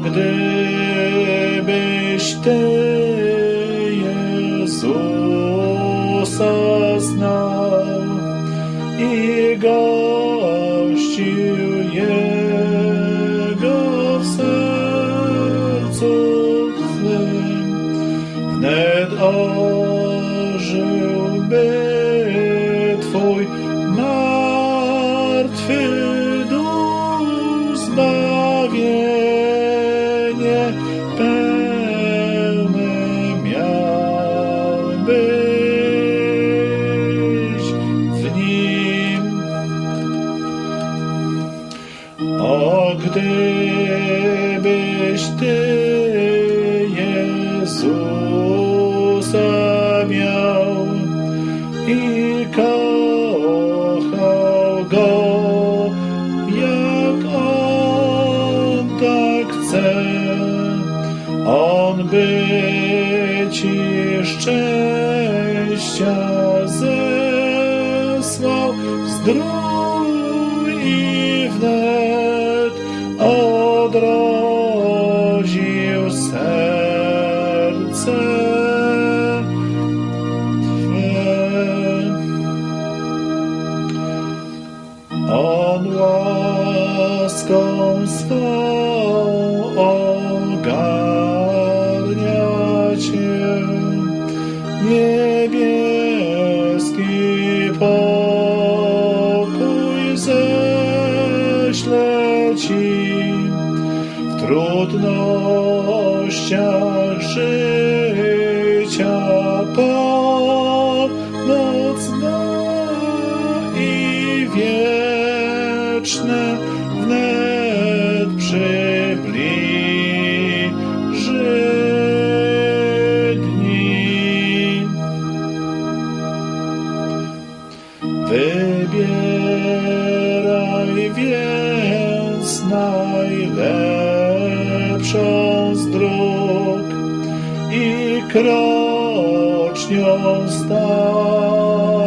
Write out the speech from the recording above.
gdybyś Ty Jezusa znał i gościł Jego w sercu Twym, wnet ożyłby gdybyś Ty Jezusa miał i kochał Go, jak On tak chce, On by Ci szczęścia zesłał. Zdrój i wnet odrodził serce Twe. On łaską swą ogarnia Cię, niebieski pokój ześle Ci trudnościach życia pomoc i wieczne wnet przybliży dni. Wybieraj więc najlepszą i krocznie stał.